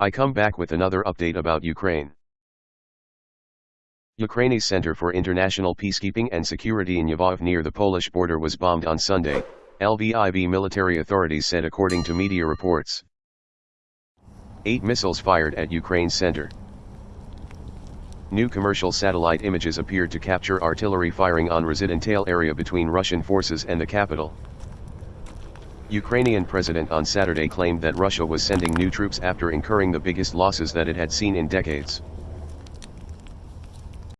I come back with another update about Ukraine. Ukraine's Center for International Peacekeeping and Security in Lvov near the Polish border was bombed on Sunday, LVIV military authorities said according to media reports. Eight missiles fired at Ukraine's center. New commercial satellite images appeared to capture artillery firing on Residentale area between Russian forces and the capital. Ukrainian president on Saturday claimed that Russia was sending new troops after incurring the biggest losses that it had seen in decades.